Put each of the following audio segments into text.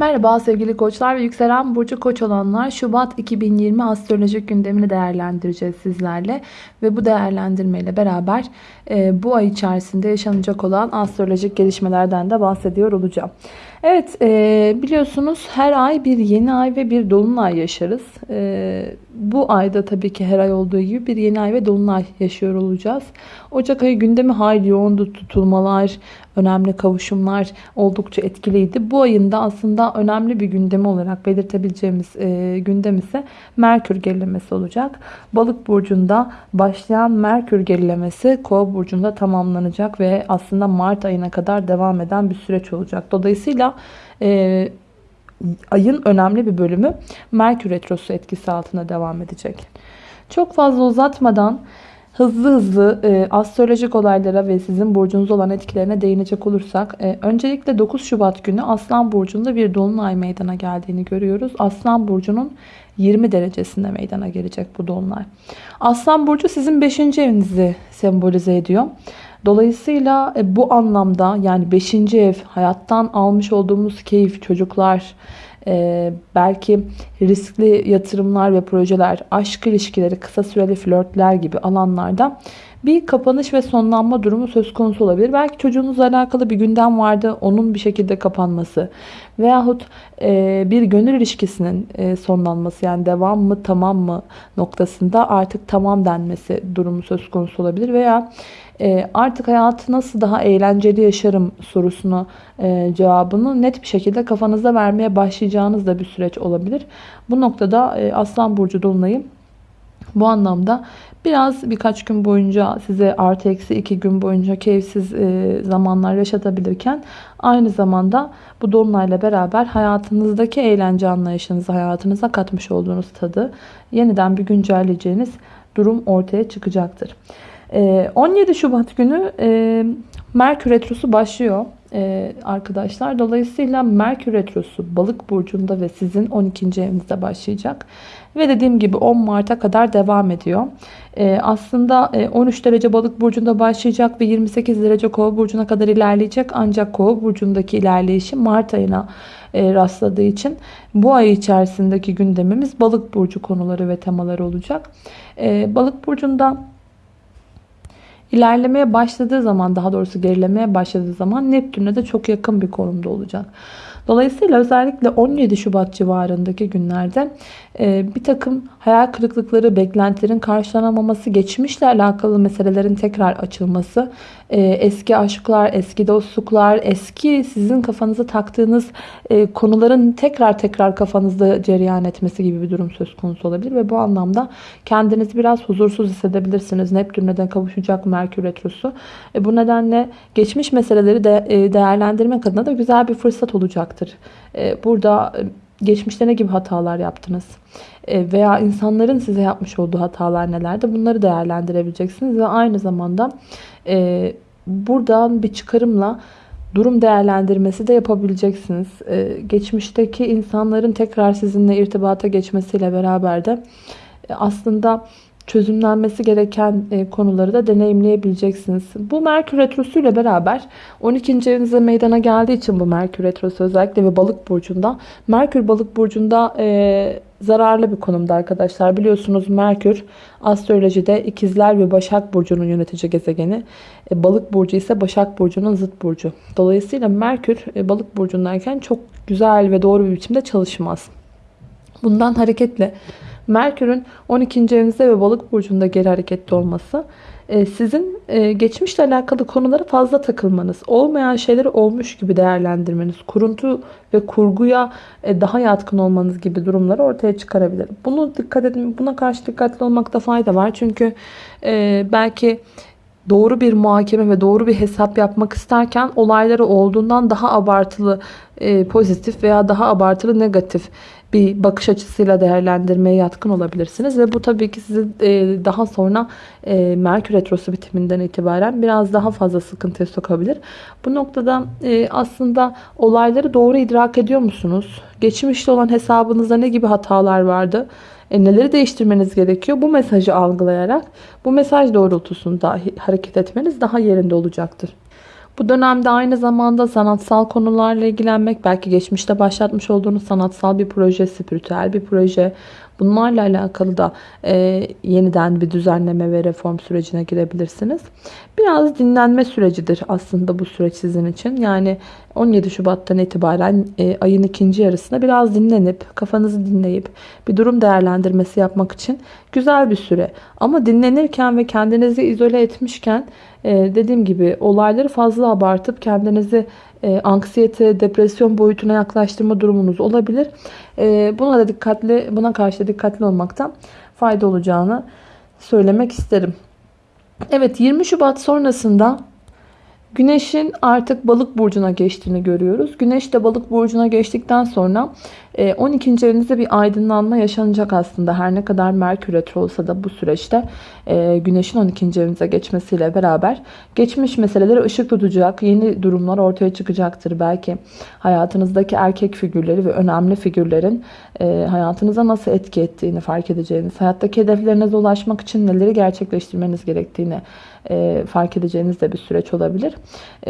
Merhaba sevgili koçlar ve yükselen burcu koç olanlar Şubat 2020 astrolojik gündemini değerlendireceğiz sizlerle ve bu değerlendirmeyle beraber e, bu ay içerisinde yaşanacak olan astrolojik gelişmelerden de bahsediyor olacağım. Evet e, biliyorsunuz her ay bir yeni ay ve bir dolunay yaşarız. E, bu ayda tabii ki her ay olduğu gibi bir yeni ay ve dolunay yaşıyor olacağız. Ocak ayı gündemi hayli yoğundu. Tutulmalar, önemli kavuşumlar oldukça etkiliydi. Bu ayın da aslında önemli bir gündemi olarak belirtebileceğimiz e, gündem ise Merkür gerilemesi olacak. Balık burcunda başlayan Merkür gerilemesi Kova burcunda tamamlanacak ve aslında Mart ayına kadar devam eden bir süreç olacak. Dolayısıyla e, ayın önemli bir bölümü Merkür Retrosu etkisi altında devam edecek. Çok fazla uzatmadan hızlı hızlı e, astrolojik olaylara ve sizin burcunuz olan etkilerine değinecek olursak e, öncelikle 9 Şubat günü Aslan Burcu'nda bir dolunay meydana geldiğini görüyoruz. Aslan Burcu'nun 20 derecesinde meydana gelecek bu dolunay. Aslan Burcu sizin 5. evinizi sembolize ediyor. Dolayısıyla e, bu anlamda yani 5. ev hayattan almış olduğumuz keyif, çocuklar, e, belki riskli yatırımlar ve projeler, aşk ilişkileri, kısa süreli flörtler gibi alanlarda bir kapanış ve sonlanma durumu söz konusu olabilir. Belki çocuğunuzla alakalı bir gündem vardı. Onun bir şekilde kapanması. Veyahut e, bir gönül ilişkisinin e, sonlanması. Yani devam mı tamam mı noktasında artık tamam denmesi durumu söz konusu olabilir. Veya e, artık hayatı nasıl daha eğlenceli yaşarım sorusunu e, cevabını net bir şekilde kafanızda vermeye başlayacağınız da bir süreç olabilir. Bu noktada e, Aslan Burcu Dolunay'ı bu anlamda biraz birkaç gün boyunca size artı eksi iki gün boyunca keyifsiz e, zamanlar yaşatabilirken aynı zamanda bu dolunayla beraber hayatınızdaki eğlence anlayışınızı hayatınıza katmış olduğunuz tadı yeniden bir güncelleyeceğiniz durum ortaya çıkacaktır. 17 Şubat günü Merkür Retrosu başlıyor arkadaşlar. Dolayısıyla Merkür Retrosu balık burcunda ve sizin 12. evinizde başlayacak. Ve dediğim gibi 10 Mart'a kadar devam ediyor. aslında 13 derece balık burcunda başlayacak ve 28 derece kova burcuna kadar ilerleyecek. Ancak kova burcundaki ilerleyişi Mart ayına rastladığı için bu ay içerisindeki gündemimiz balık burcu konuları ve temaları olacak. balık burcunda İlerlemeye başladığı zaman daha doğrusu gerilemeye başladığı zaman Neptün'e de çok yakın bir konumda olacak. Dolayısıyla özellikle 17 Şubat civarındaki günlerde e, bir takım hayal kırıklıkları, beklentilerin karşılanamaması, geçmişle alakalı meselelerin tekrar açılması, e, eski aşklar, eski dostluklar, eski sizin kafanıza taktığınız e, konuların tekrar tekrar kafanızda cereyan etmesi gibi bir durum söz konusu olabilir ve bu anlamda kendinizi biraz huzursuz hissedebilirsiniz. Neptün neden kavuşacak Merkür Retrosu. Bu nedenle geçmiş meseleleri de değerlendirmek adına da güzel bir fırsat olacaktır. Burada geçmişte ne gibi hatalar yaptınız? E, veya insanların size yapmış olduğu hatalar nelerdi? Bunları değerlendirebileceksiniz ve aynı zamanda e, buradan bir çıkarımla durum değerlendirmesi de yapabileceksiniz. E, geçmişteki insanların tekrar sizinle irtibata geçmesiyle beraber de aslında çözümlenmesi gereken e, konuları da deneyimleyebileceksiniz. Bu Merkür Retrosu ile beraber 12. evinize meydana geldiği için bu Merkür Retrosu özellikle ve Balık Burcu'nda. Merkür Balık Burcu'nda e, zararlı bir konumda arkadaşlar. Biliyorsunuz Merkür astrolojide ikizler ve Başak Burcu'nun yönetici gezegeni. E, balık Burcu ise Başak Burcu'nun zıt burcu. Dolayısıyla Merkür e, Balık Burcu'ndayken çok güzel ve doğru bir biçimde çalışmaz. Bundan hareketle Merkür'ün 12. evinizde ve balık burcunda geri hareketli olması e, sizin e, geçmişle alakalı konulara fazla takılmanız, olmayan şeyleri olmuş gibi değerlendirmeniz, kuruntu ve kurguya e, daha yatkın olmanız gibi durumları ortaya çıkarabilir. Bunu dikkat edin, buna karşı dikkatli olmakta fayda var. Çünkü belki doğru bir muhakeme ve doğru bir hesap yapmak isterken olayları olduğundan daha abartılı pozitif veya daha abartılı negatif bir bakış açısıyla değerlendirmeye yatkın olabilirsiniz. Ve bu tabii ki sizi e, daha sonra e, Merkür Retrosu bitiminden itibaren biraz daha fazla sıkıntıya sokabilir. Bu noktada e, aslında olayları doğru idrak ediyor musunuz? Geçmişte olan hesabınızda ne gibi hatalar vardı? neleri değiştirmeniz gerekiyor? Bu mesajı algılayarak bu mesaj doğrultusunda hareket etmeniz daha yerinde olacaktır. Bu dönemde aynı zamanda sanatsal konularla ilgilenmek, belki geçmişte başlatmış olduğunuz sanatsal bir proje, spiritüel bir proje, bunlarla alakalı da e, yeniden bir düzenleme ve reform sürecine girebilirsiniz. Biraz dinlenme sürecidir aslında bu süreç sizin için. Yani 17 Şubat'tan itibaren e, ayın ikinci yarısında biraz dinlenip, kafanızı dinleyip bir durum değerlendirmesi yapmak için güzel bir süre. Ama dinlenirken ve kendinizi izole etmişken e, dediğim gibi olayları fazla abartıp kendinizi e, anksiyete, depresyon boyutuna yaklaştırma durumunuz olabilir. E, buna da dikkatli, buna karşı dikkatli olmaktan fayda olacağını söylemek isterim. Evet 20 Şubat sonrasında Güneşin artık balık burcuna geçtiğini görüyoruz. Güneş de balık burcuna geçtikten sonra 12. E, evinizde bir aydınlanma yaşanacak aslında. Her ne kadar Merkür retro olsa da bu süreçte e, Güneşin 12. evinize geçmesiyle beraber geçmiş meseleleri ışık tutacak. Yeni durumlar ortaya çıkacaktır. Belki hayatınızdaki erkek figürleri ve önemli figürlerin e, hayatınıza nasıl etki ettiğini fark edeceğiniz, hayattaki hedeflerinize ulaşmak için neleri gerçekleştirmeniz gerektiğini fark edeceğiniz de bir süreç olabilir.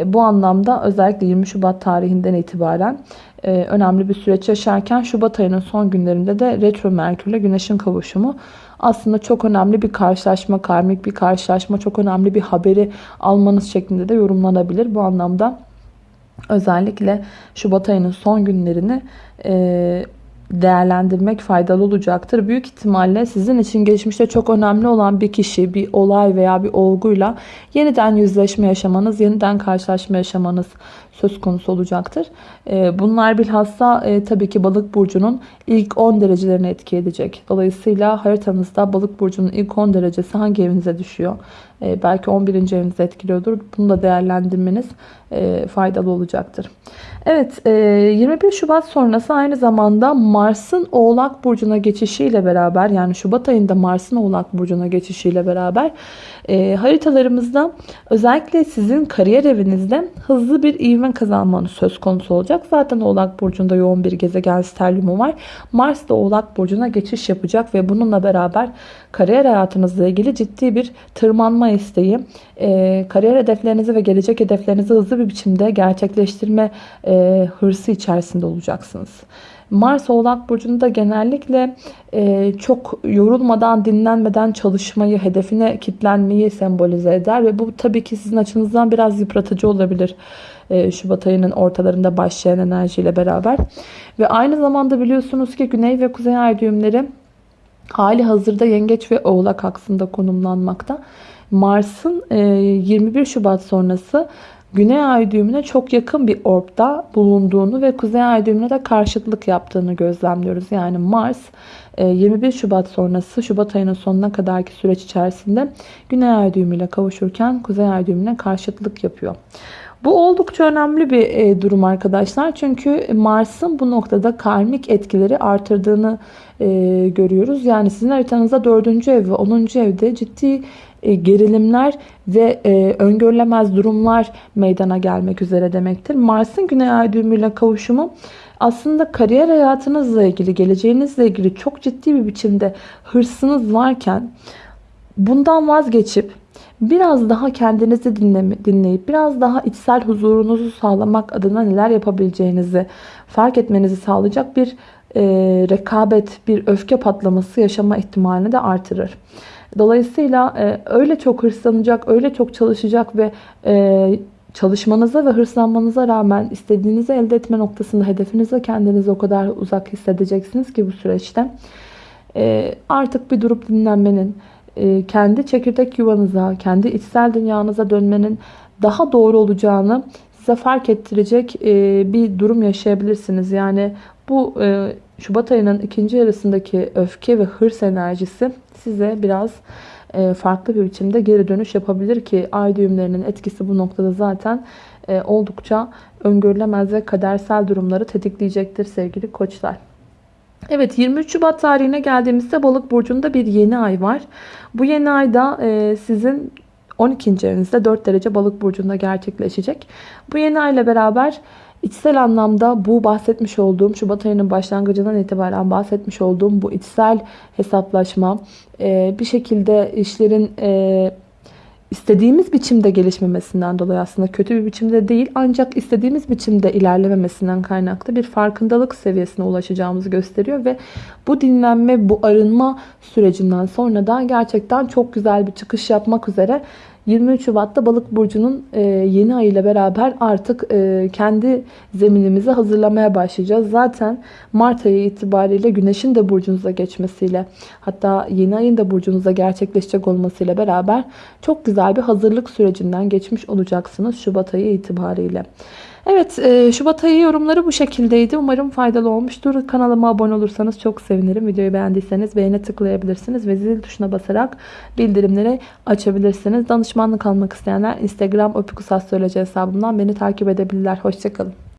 Bu anlamda özellikle 20 Şubat tarihinden itibaren e, önemli bir süreç yaşarken Şubat ayının son günlerinde de retro Merkürle Güneş'in kavuşumu aslında çok önemli bir karşılaşma, karmik bir karşılaşma, çok önemli bir haberi almanız şeklinde de yorumlanabilir. Bu anlamda özellikle Şubat ayının son günlerini e, değerlendirmek faydalı olacaktır. Büyük ihtimalle sizin için geçmişte çok önemli olan bir kişi, bir olay veya bir olguyla yeniden yüzleşme yaşamanız, yeniden karşılaşma yaşamanız söz konusu olacaktır. Ee, bunlar bilhassa e, tabii ki balık burcunun ilk 10 derecelerini etki edecek. Dolayısıyla haritanızda balık burcunun ilk 10 derecesi hangi evinize düşüyor? Ee, belki 11. evinizi etkiliyordur. Bunu da değerlendirmeniz e, faydalı olacaktır. Evet 21 e, Şubat sonrası aynı zamanda Mars'ın Oğlak Burcu'na geçişiyle beraber yani Şubat ayında Mars'ın Oğlak Burcu'na geçişiyle beraber e, haritalarımızda özellikle sizin kariyer evinizde hızlı bir ivme kazanmanız söz konusu olacak. Zaten Oğlak Burcu'nda yoğun bir gezegen sterliumu var. Mars da Oğlak Burcu'na geçiş yapacak ve bununla beraber kariyer hayatınızla ilgili ciddi bir tırmanma isteği, e, kariyer hedeflerinizi ve gelecek hedeflerinizi hızlı bir biçimde gerçekleştirme e, hırsı içerisinde olacaksınız. Mars Oğlak Burcu'nda genellikle e, çok yorulmadan, dinlenmeden çalışmayı, hedefine kitlenmeyi sembolize eder. Ve bu tabii ki sizin açınızdan biraz yıpratıcı olabilir. E, Şubat ayının ortalarında başlayan enerjiyle beraber. Ve aynı zamanda biliyorsunuz ki Güney ve Kuzey Ay düğümleri hali hazırda Yengeç ve Oğlak aksında konumlanmakta. Mars'ın 21 e, Şubat sonrası Güney ay düğümüne çok yakın bir orbda bulunduğunu ve Kuzey ay düğümüne de karşıtlık yaptığını gözlemliyoruz. Yani Mars 21 e, Şubat sonrası Şubat ayının sonuna kadarki süreç içerisinde Güney ay düğümüyle kavuşurken Kuzey ay düğümüne karşıtlık yapıyor. Bu oldukça önemli bir e, durum arkadaşlar. Çünkü Mars'ın bu noktada karmik etkileri artırdığını görüyoruz. Yani sizin haritanızda 4. ev ve 10. evde ciddi gerilimler ve e, öngörülemez durumlar meydana gelmek üzere demektir. Mars'ın Güney Ay düğümüyle kavuşumu aslında kariyer hayatınızla ilgili, geleceğinizle ilgili çok ciddi bir biçimde hırsınız varken bundan vazgeçip biraz daha kendinizi dinleyip biraz daha içsel huzurunuzu sağlamak adına neler yapabileceğinizi fark etmenizi sağlayacak bir e, rekabet, bir öfke patlaması yaşama ihtimalini de artırır. Dolayısıyla e, öyle çok hırslanacak, öyle çok çalışacak ve e, çalışmanıza ve hırslanmanıza rağmen istediğinizi elde etme noktasında hedefinize kendinizi o kadar uzak hissedeceksiniz ki bu süreçte. E, artık bir durup dinlenmenin, e, kendi çekirdek yuvanıza, kendi içsel dünyanıza dönmenin daha doğru olacağını size fark ettirecek e, bir durum yaşayabilirsiniz. Yani bu e, Şubat ayının ikinci yarısındaki öfke ve hırs enerjisi size biraz e, farklı bir biçimde geri dönüş yapabilir ki ay düğümlerinin etkisi bu noktada zaten e, oldukça öngörülemez ve kadersel durumları tetikleyecektir sevgili koçlar. Evet 23 Şubat tarihine geldiğimizde balık burcunda bir yeni ay var. Bu yeni ayda e, sizin 12. evinizde 4 derece balık burcunda gerçekleşecek. Bu yeni ay ile beraber İçsel anlamda bu bahsetmiş olduğum Şubat ayının başlangıcından itibaren bahsetmiş olduğum bu içsel hesaplaşma e, bir şekilde işlerin e, istediğimiz biçimde gelişmemesinden dolayı aslında kötü bir biçimde değil ancak istediğimiz biçimde ilerlememesinden kaynaklı bir farkındalık seviyesine ulaşacağımızı gösteriyor ve bu dinlenme, bu arınma sürecinden sonra da gerçekten çok güzel bir çıkış yapmak üzere 23 Şubat'ta Balık burcunun e, yeni ay ile beraber artık e, kendi zeminimizi hazırlamaya başlayacağız. Zaten Mart ayı itibariyle Güneş'in de burcunuza geçmesiyle hatta yeni ayın da burcunuza gerçekleşecek olmasıyla beraber çok güzel bir hazırlık sürecinden geçmiş olacaksınız Şubat ayı itibariyle. Evet e, Şubat ayı yorumları bu şekildeydi. Umarım faydalı olmuştur. Kanalıma abone olursanız çok sevinirim. Videoyu beğendiyseniz beğene tıklayabilirsiniz ve zil tuşuna basarak bildirimleri açabilirsiniz. Danışmanlık almak isteyenler Instagram opikusastroloji hesabımdan beni takip edebilirler. Hoşçakalın.